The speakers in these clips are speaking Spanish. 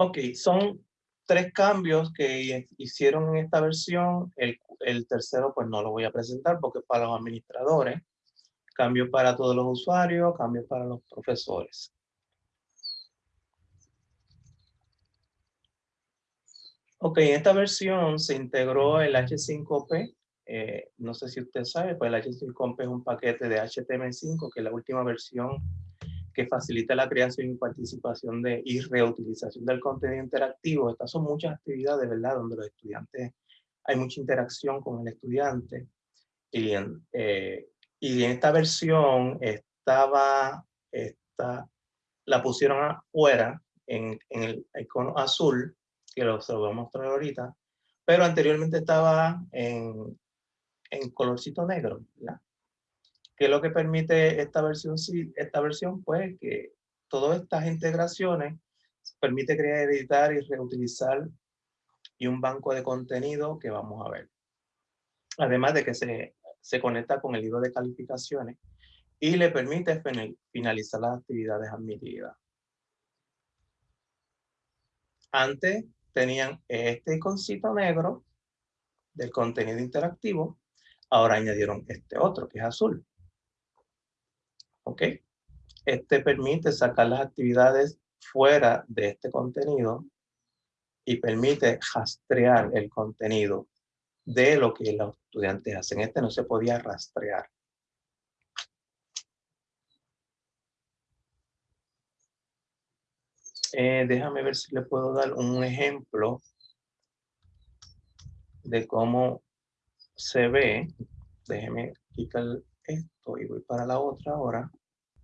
Ok, son tres cambios que hicieron en esta versión. El, el tercero pues no lo voy a presentar porque es para los administradores. Cambio para todos los usuarios, cambio para los profesores. Ok, en esta versión se integró el H5P. Eh, no sé si usted sabe, pues el H5P es un paquete de HTML5, que es la última versión que facilita la creación y participación de, y reutilización del contenido interactivo. Estas son muchas actividades, ¿verdad? Donde los estudiantes, hay mucha interacción con el estudiante. Y en, eh, y en esta versión estaba, esta, la pusieron afuera en, en el icono azul que lo, se lo voy a mostrar ahorita, pero anteriormente estaba en, en colorcito negro, ¿verdad? ¿Qué es lo que permite esta versión? esta versión, pues, que todas estas integraciones permite crear, editar y reutilizar y un banco de contenido que vamos a ver. Además de que se, se conecta con el libro de calificaciones y le permite finalizar las actividades admitidas. Antes tenían este iconcito negro del contenido interactivo, ahora añadieron este otro que es azul. ¿Ok? Este permite sacar las actividades fuera de este contenido y permite rastrear el contenido de lo que los estudiantes hacen. Este no se podía rastrear. Eh, déjame ver si le puedo dar un ejemplo de cómo se ve. Déjeme quitar esto y voy para la otra ahora.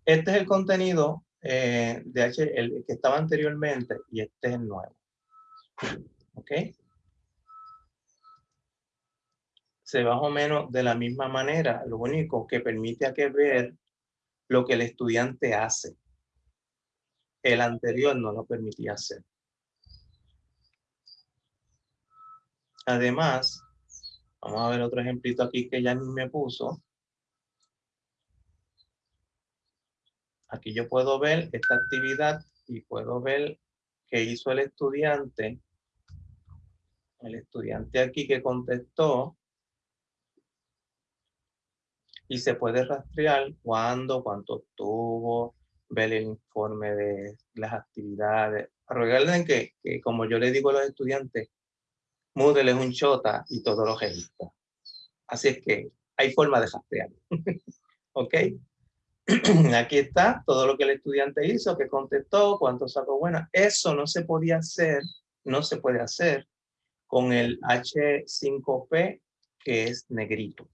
Este es el contenido eh, de H, el que estaba anteriormente y este es el nuevo. ¿Ok? Se más o menos de la misma manera, lo único que permite a que ver lo que el estudiante hace el anterior no lo permitía hacer. Además, vamos a ver otro ejemplito aquí que ya me puso. Aquí yo puedo ver esta actividad y puedo ver qué hizo el estudiante. El estudiante aquí que contestó. Y se puede rastrear cuándo, cuánto tuvo, ver el informe de las actividades. Recuerden que, que, como yo le digo a los estudiantes, Moodle es un chota y todo lo registra. Así es que hay forma de rastrear. ¿Ok? Aquí está todo lo que el estudiante hizo, que contestó, cuánto sacó buena. Eso no se podía hacer, no se puede hacer con el H5P, que es negrito.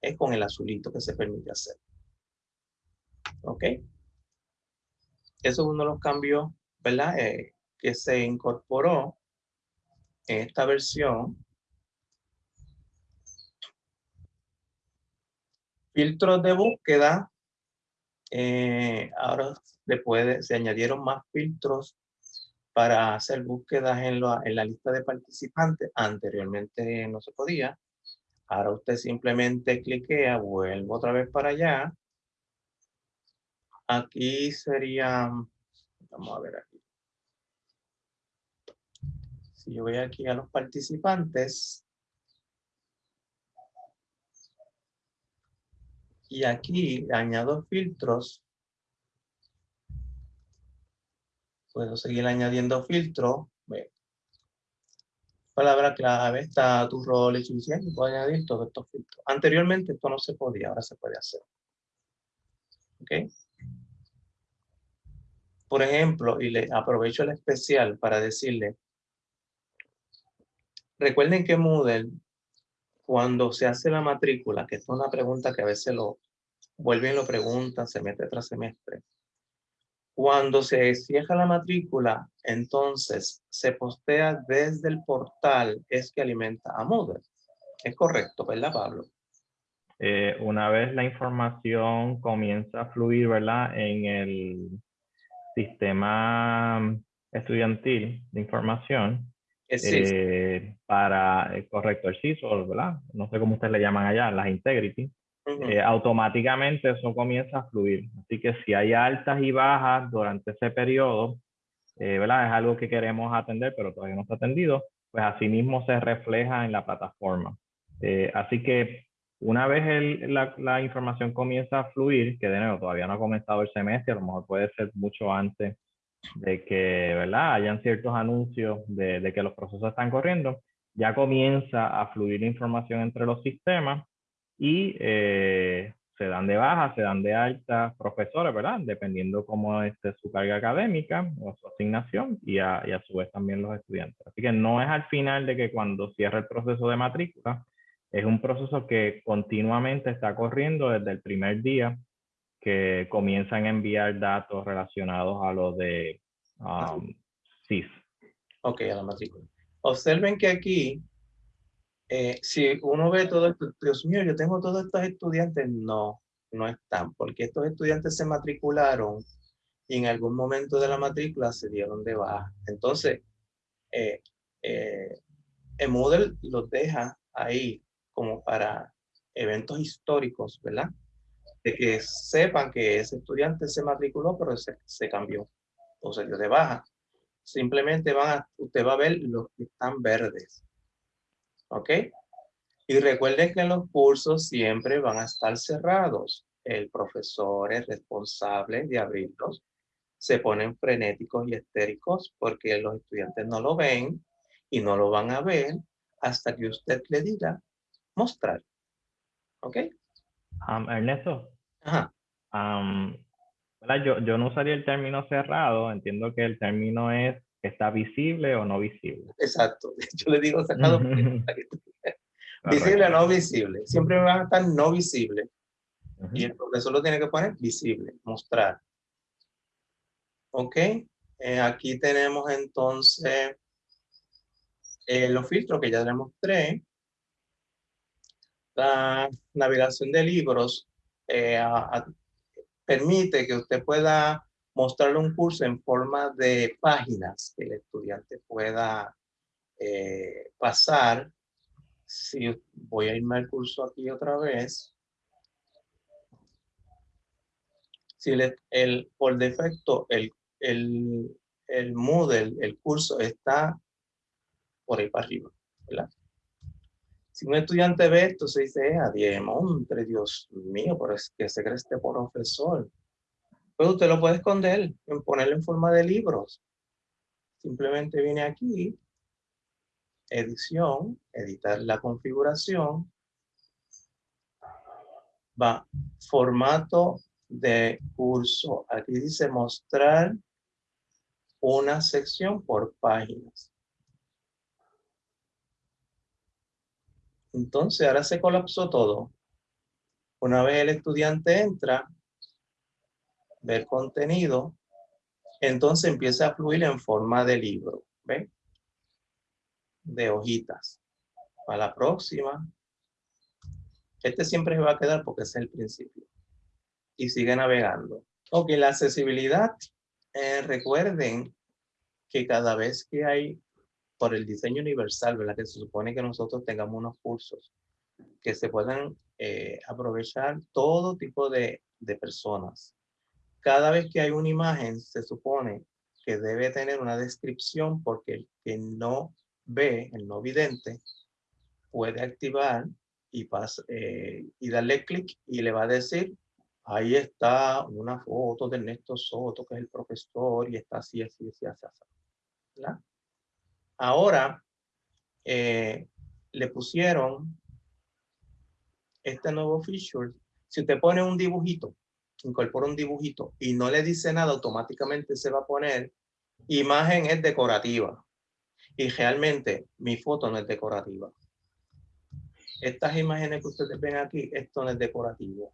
Es con el azulito que se permite hacer. ¿Ok? Eso es uno de los cambios, ¿verdad? Eh, que se incorporó en esta versión. Filtros de búsqueda. Eh, ahora después se añadieron más filtros para hacer búsquedas en, en la lista de participantes. Anteriormente no se podía. Ahora usted simplemente cliquea, vuelvo otra vez para allá Aquí sería, vamos a ver aquí. Si yo voy aquí a los participantes. Y aquí añado filtros. Puedo seguir añadiendo filtros. Palabra clave, está tu rol, y puedo añadir todos estos filtros. Anteriormente esto no se podía, ahora se puede hacer. ¿Ok? Por ejemplo, y le aprovecho el especial para decirle, recuerden que Moodle, cuando se hace la matrícula, que es una pregunta que a veces lo vuelven y lo preguntan semestre tras semestre, cuando se cierra la matrícula, entonces se postea desde el portal, es que alimenta a Moodle. Es correcto, ¿verdad, Pablo? Eh, una vez la información comienza a fluir, ¿verdad? En el sistema estudiantil de información eh, para, eh, correcto, el CISO, ¿verdad? No sé cómo ustedes le llaman allá, las integrity. Eh, automáticamente eso comienza a fluir. Así que si hay altas y bajas durante ese periodo, eh, ¿verdad? Es algo que queremos atender, pero todavía no está atendido, pues asimismo se refleja en la plataforma. Eh, así que una vez la, la, información comienza a fluir, que de nuevo todavía no ha comenzado el semestre, a lo mejor puede ser mucho antes de que ¿verdad? hayan ciertos anuncios de, que los procesos están corriendo, ya comienza a fluir información entre los sistemas y eh, se dan de baja, se dan de alta profesores, ¿verdad? Dependiendo cómo esté su carga académica o su asignación y a, y a, su vez también los estudiantes. Así que no es al final de que cuando cierra el proceso de matrícula, es un proceso que continuamente está corriendo desde el primer día que comienzan a enviar datos relacionados a lo de um, CIS. Ok, a la matrícula. Observen que aquí eh, si uno ve todo esto, Dios mío, yo tengo todos estos estudiantes, no, no están, porque estos estudiantes se matricularon y en algún momento de la matrícula se dieron de baja. Entonces, eh, eh, el Moodle los deja ahí como para eventos históricos, ¿verdad? De que sepan que ese estudiante se matriculó, pero se, cambió o se dio de baja. Simplemente van usted va a ver los que están verdes. ¿Ok? Y recuerden que los cursos siempre van a estar cerrados. El profesor es responsable de abrirlos. Se ponen frenéticos y estéricos porque los estudiantes no lo ven y no lo van a ver hasta que usted le diga mostrar. ¿Ok? Um, Ernesto. Ajá. Um, yo, yo no usaría el término cerrado. Entiendo que el término es está visible o no visible. Exacto. Yo le digo sacado visible o no visible. Siempre van a estar no visible. Y el profesor lo tiene que poner visible, mostrar. Ok. Eh, aquí tenemos entonces eh, los filtros que ya les mostré. La navegación de libros eh, permite que usted pueda mostrarle un curso en forma de páginas que el estudiante pueda eh, pasar. Si voy a irme al curso aquí otra vez. Si el, por defecto el, el, el Moodle, el curso está por ahí para arriba, ¿verdad? Si un estudiante ve esto, se dice, eh, adiós, montre, Dios mío, pero es que se cree este profesor. Pues usted lo puede esconder, en ponerlo en forma de libros. Simplemente viene aquí, edición, editar la configuración, va, formato de curso. Aquí dice mostrar una sección por páginas. Entonces, ahora se colapsó todo. Una vez el estudiante entra, ver contenido, entonces empieza a fluir en forma de libro, ¿ven? De hojitas. Para la próxima. Este siempre se va a quedar porque es el principio. Y sigue navegando. Ok, la accesibilidad. Eh, recuerden que cada vez que hay, por el diseño universal, ¿verdad? Que se supone que nosotros tengamos unos cursos que se puedan eh, aprovechar todo tipo de, de personas cada vez que hay una imagen, se supone que debe tener una descripción porque el que no ve, el no vidente, puede activar y, eh, y darle clic y le va a decir, ahí está una foto de Ernesto Soto, que es el profesor, y está así, así, así, así. así Ahora, eh, le pusieron este nuevo feature. Si usted pone un dibujito, incorpora un dibujito y no le dice nada, automáticamente se va a poner imagen es decorativa. Y realmente mi foto no es decorativa. Estas imágenes que ustedes ven aquí, esto no es decorativo.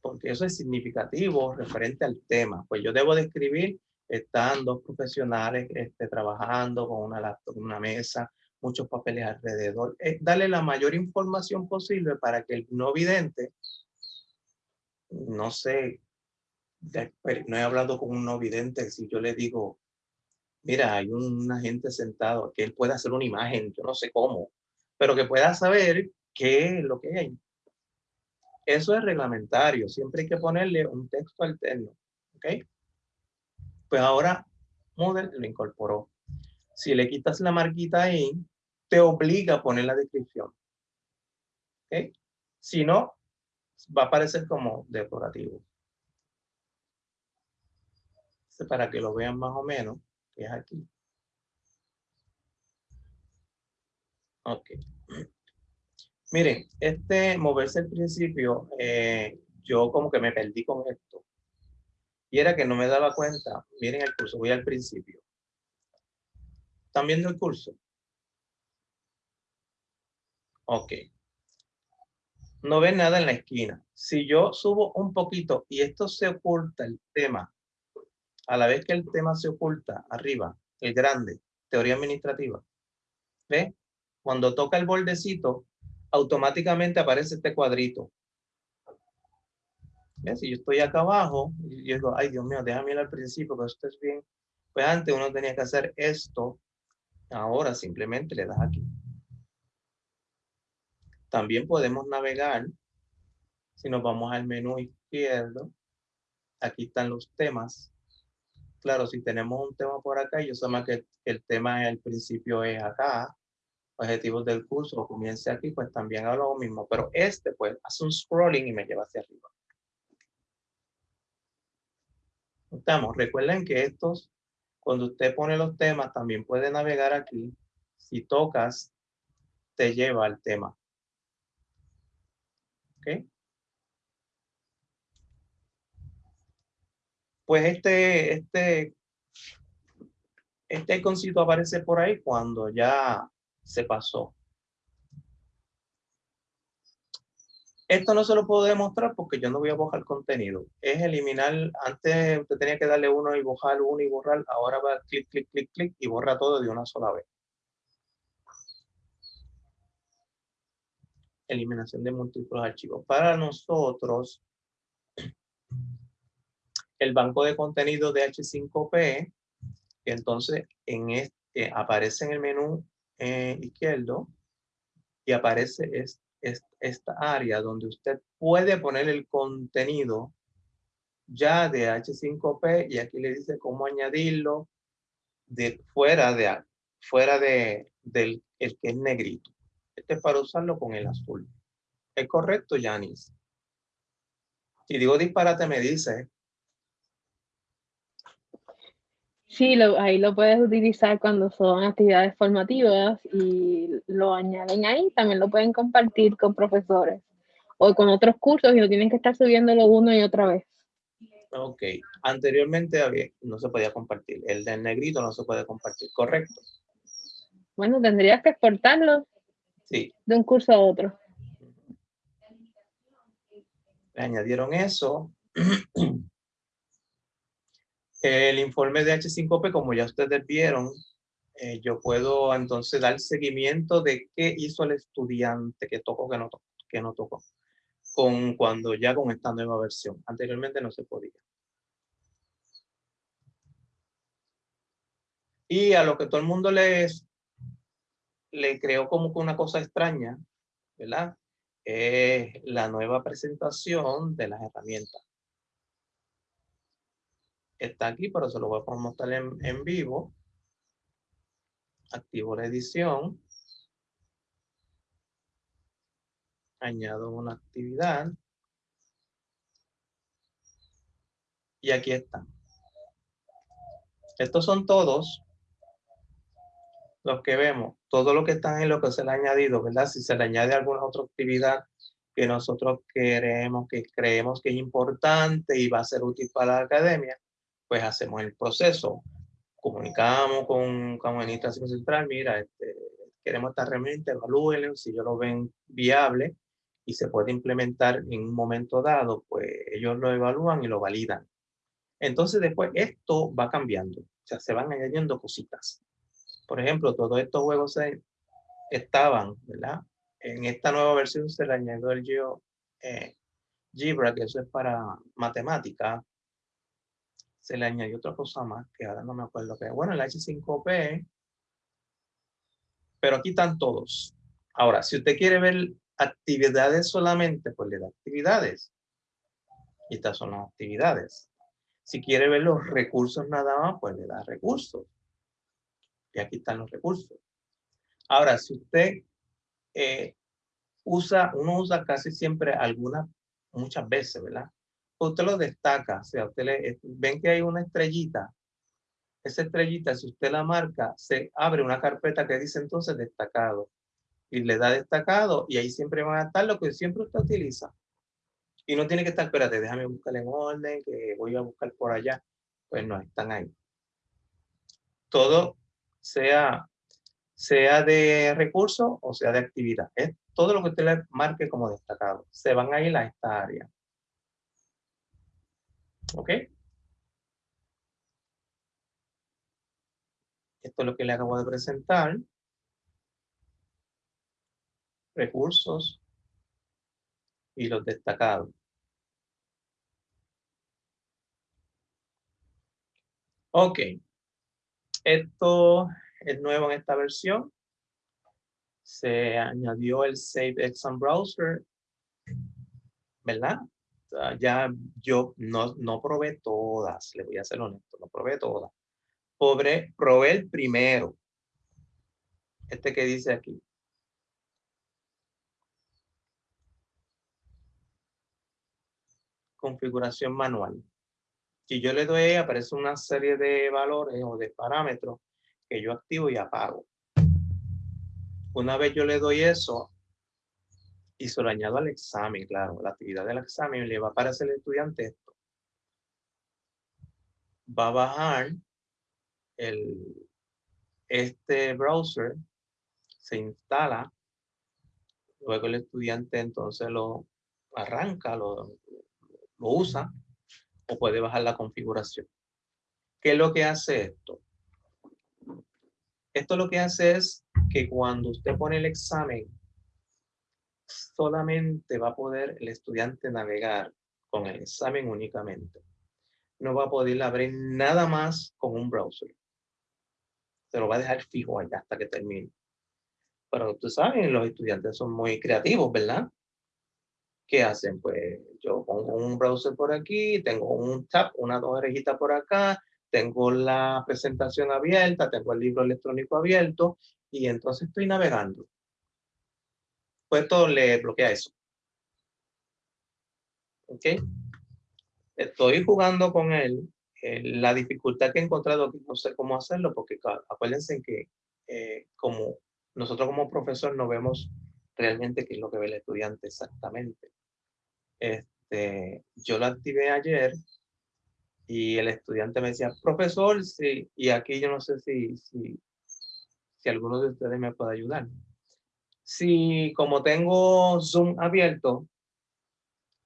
Porque eso es significativo referente al tema. Pues yo debo describir, están dos profesionales este, trabajando con una laptop, una mesa, muchos papeles alrededor. Es darle la mayor información posible para que el no vidente, no sé, no he hablado con un no vidente, si yo le digo, mira, hay un agente sentado, que él pueda hacer una imagen, yo no sé cómo, pero que pueda saber qué es lo que hay. Eso es reglamentario. Siempre hay que ponerle un texto alterno. ¿Ok? Pues ahora Moodle lo incorporó. Si le quitas la marquita ahí, te obliga a poner la descripción. ¿Ok? Si no, va a aparecer como decorativo. Para que lo vean más o menos, que es aquí. Ok. Miren, este moverse al principio, eh, yo como que me perdí con esto. Y era que no me daba cuenta. Miren el curso, voy al principio. ¿Están viendo el curso? Ok. No ven nada en la esquina. Si yo subo un poquito y esto se oculta el tema, a la vez que el tema se oculta arriba, el grande, teoría administrativa, ¿ve? Cuando toca el bordecito, automáticamente aparece este cuadrito. Si yo estoy acá abajo, y yo digo, ay Dios mío, déjame ir al principio, que esto es bien. Pues antes uno tenía que hacer esto, ahora simplemente le das aquí. También podemos navegar, si nos vamos al menú izquierdo, aquí están los temas. Claro, si tenemos un tema por acá, yo sé más que el tema al principio es acá, objetivos del curso, comience aquí, pues también hago lo mismo, pero este pues hace un scrolling y me lleva hacia arriba. Estamos, recuerden que estos, cuando usted pone los temas, también puede navegar aquí. Si tocas, te lleva al tema. ¿Ok? Pues este, este, este iconcito aparece por ahí cuando ya se pasó. Esto no se lo puedo demostrar porque yo no voy a borrar contenido. Es eliminar, antes usted tenía que darle uno y borrar uno y borrar, ahora va clic, clic, clic, clic y borra todo de una sola vez. Eliminación de múltiples archivos. Para nosotros, el banco de contenido de H5P, entonces en este, aparece en el menú eh, izquierdo y aparece esta área donde usted puede poner el contenido ya de H5P y aquí le dice cómo añadirlo de fuera de fuera de del el que es negrito. Este es para usarlo con el azul. ¿Es correcto, Yanis? Si digo disparate me dice Sí, lo, ahí lo puedes utilizar cuando son actividades formativas y lo añaden ahí. También lo pueden compartir con profesores o con otros cursos y no tienen que estar subiéndolo uno y otra vez. Ok. Anteriormente había, no se podía compartir. El del negrito no se puede compartir, ¿correcto? Bueno, tendrías que exportarlo sí. de un curso a otro. Le añadieron eso. El informe de H5P, como ya ustedes vieron, eh, yo puedo entonces dar seguimiento de qué hizo el estudiante, que tocó, que no tocó, que no tocó, con, cuando ya con esta nueva versión. Anteriormente no se podía. Y a lo que todo el mundo les, le creó como que una cosa extraña, ¿verdad? Es la nueva presentación de las herramientas está aquí, pero se lo voy a mostrar en, en vivo. Activo la edición. Añado una actividad. Y aquí está. Estos son todos los que vemos. Todo lo que están en lo que se le ha añadido, ¿verdad? Si se le añade alguna otra actividad que nosotros queremos, que creemos que es importante y va a ser útil para la academia, pues hacemos el proceso, comunicamos con, con Administración Central, mira, este, queremos esta herramienta, evalúenlo, si ellos lo ven viable y se puede implementar en un momento dado, pues ellos lo evalúan y lo validan. Entonces después esto va cambiando, o sea, se van añadiendo cositas. Por ejemplo, todos estos juegos estaban, ¿verdad? En esta nueva versión se le añadió el Geo, eh, Gebra, que eso es para matemática, se le añadió otra cosa más, que ahora no me acuerdo qué. Bueno, el H5P, pero aquí están todos. Ahora, si usted quiere ver actividades solamente, pues le da actividades. Y estas son las actividades. Si quiere ver los recursos nada más, pues le da recursos. Y aquí están los recursos. Ahora, si usted eh, usa, uno usa casi siempre algunas, muchas veces, ¿verdad? Usted lo destaca, o sea, usted le, ven que hay una estrellita. Esa estrellita, si usted la marca, se abre una carpeta que dice entonces destacado. Y le da destacado y ahí siempre van a estar lo que siempre usted utiliza. Y no tiene que estar, espérate, déjame buscar en orden, que voy a buscar por allá. Pues no, están ahí. Todo sea sea de recurso o sea de actividad. Es todo lo que usted le marque como destacado. Se van a ir a esta área. ¿Ok? Esto es lo que le acabo de presentar. Recursos y los destacados. Ok. Esto es nuevo en esta versión. Se añadió el Save Exam Browser, ¿verdad? Ya yo no, no probé todas, le voy a ser honesto, no probé todas. Probé, probé el primero. Este que dice aquí. Configuración manual. Si yo le doy, aparece una serie de valores o de parámetros que yo activo y apago. Una vez yo le doy eso y se lo añado al examen, claro, la actividad del examen le va a aparecer al estudiante esto. Va a bajar el, este browser, se instala, luego el estudiante entonces lo arranca, lo, lo usa o puede bajar la configuración. ¿Qué es lo que hace esto? Esto lo que hace es que cuando usted pone el examen, solamente va a poder el estudiante navegar con el examen únicamente. No va a poder abrir nada más con un browser. Se lo va a dejar fijo allá hasta que termine. Pero tú sabes, los estudiantes son muy creativos, ¿verdad? ¿Qué hacen? Pues yo pongo un browser por aquí, tengo un tab, una dos orejitas por acá, tengo la presentación abierta, tengo el libro electrónico abierto y entonces estoy navegando. Pues esto le bloquea eso. ¿Ok? Estoy jugando con él. la dificultad que he encontrado, no sé cómo hacerlo, porque acuérdense que eh, como nosotros como profesor no vemos realmente qué es lo que ve el estudiante exactamente. Este, yo lo activé ayer y el estudiante me decía, profesor, sí, y aquí yo no sé si, si, si alguno de ustedes me puede ayudar. Si como tengo Zoom abierto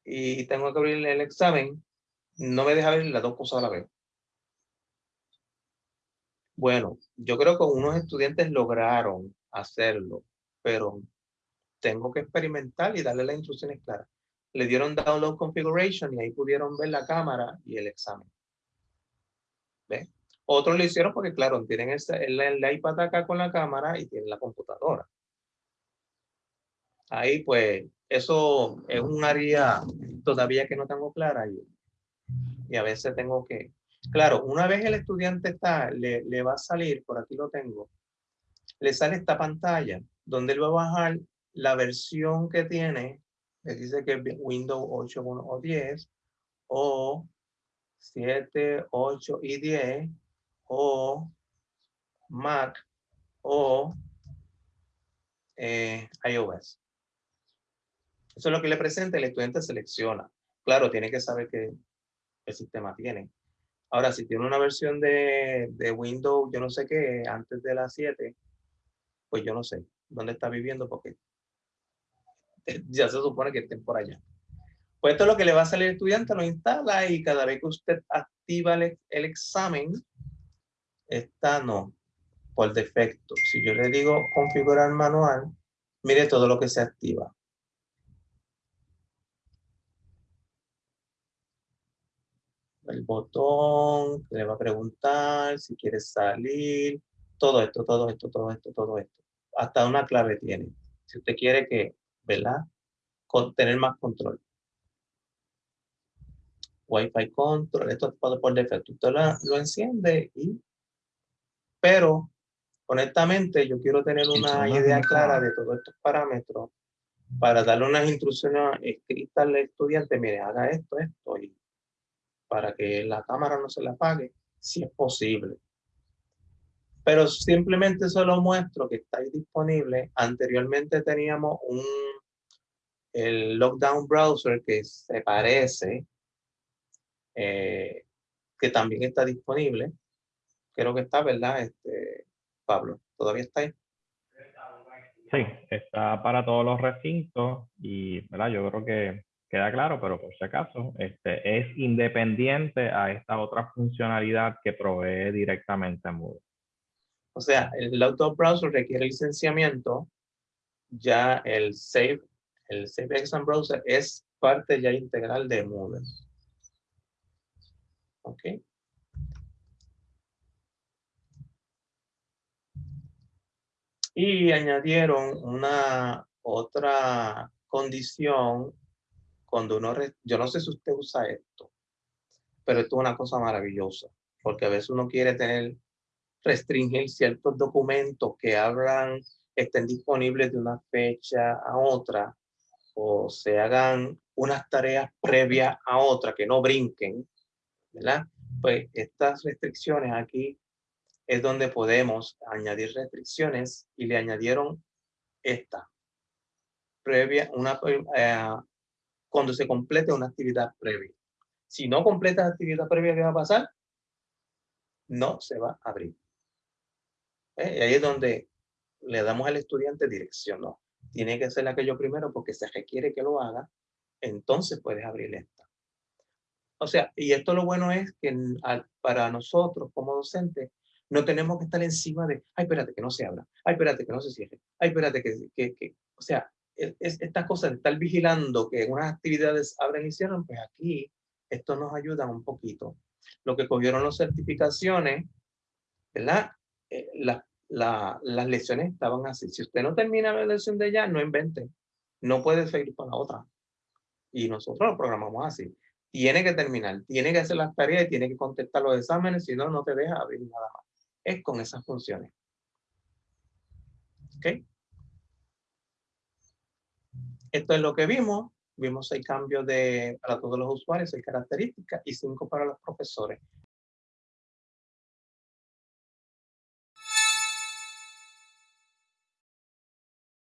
y tengo que abrir el examen, no me deja ver las dos cosas a la vez. Bueno, yo creo que unos estudiantes lograron hacerlo, pero tengo que experimentar y darle las instrucciones claras le dieron download configuration y ahí pudieron ver la cámara y el examen. ¿Ve? Otros lo hicieron porque, claro, tienen el, el, iPad acá con la cámara y tienen la computadora. Ahí, pues, eso es un área todavía que no tengo clara y, y a veces tengo que... Claro, una vez el estudiante está, le, le va a salir, por aquí lo tengo, le sale esta pantalla donde él va a bajar la versión que tiene le dice que Windows 8 o 10 o 7, 8 y 10 o Mac o eh, iOS. Eso es lo que le presenta, el estudiante selecciona. Claro, tiene que saber qué el sistema tiene. Ahora, si tiene una versión de, de Windows, yo no sé qué, antes de la 7, pues yo no sé dónde está viviendo porque ya se supone que estén por allá. Pues esto es lo que le va a salir al estudiante, lo instala y cada vez que usted activa el, examen, está no, por defecto. Si yo le digo configurar manual, mire todo lo que se activa. El botón, le va a preguntar si quiere salir, todo esto, todo esto, todo esto, todo esto. Hasta una clave tiene. Si usted quiere que ¿verdad? Con tener más control. Wi-Fi control, esto por, por defecto. Usted lo, lo enciende y... Pero, honestamente, yo quiero tener una idea clara de todos estos parámetros para darle unas instrucciones escritas al estudiante, mire, haga esto, esto, y para que la cámara no se la apague, si es posible. Pero simplemente solo muestro que está disponible. Anteriormente teníamos un el Lockdown Browser que se parece, eh, que también está disponible. Creo que está, ¿verdad, este, Pablo? ¿Todavía está ahí? Sí, está para todos los recintos y ¿verdad? yo creo que queda claro, pero por si acaso, este, es independiente a esta otra funcionalidad que provee directamente Moodle. O sea, el Auto Browser requiere licenciamiento, ya el Save, el Save Exam Browser es parte ya integral de Moodle. ¿Ok? Y añadieron una otra condición cuando uno, yo no sé si usted usa esto, pero esto es una cosa maravillosa, porque a veces uno quiere tener, restringir ciertos documentos que hablan, estén disponibles de una fecha a otra, o se hagan unas tareas previas a otra, que no brinquen, ¿verdad? Pues estas restricciones aquí es donde podemos añadir restricciones y le añadieron esta previa, una, eh, cuando se complete una actividad previa. Si no completa la actividad previa, ¿qué va a pasar? No se va a abrir. ¿Eh? Y ahí es donde le damos al estudiante dirección, no. Tiene que hacer aquello primero porque se requiere que lo haga, entonces puedes abrir esta. O sea, y esto lo bueno es que para nosotros como docentes no tenemos que estar encima de, ay, espérate que no se abra, ay, espérate que no se cierre, ay, espérate que, que, que o sea, es, estas cosas estar vigilando que unas actividades abren y cierran, pues aquí esto nos ayuda un poquito. Lo que cogieron las certificaciones, ¿verdad? Eh, las lecciones estaban así. Si usted no termina la lección de ya, no invente. No puede seguir para la otra. Y nosotros lo programamos así. Tiene que terminar, tiene que hacer las tareas y tiene que contestar los exámenes, si no, no te deja abrir nada más es con esas funciones. ¿Ok? Esto es lo que vimos. Vimos seis cambios de, para todos los usuarios, seis características y cinco para los profesores.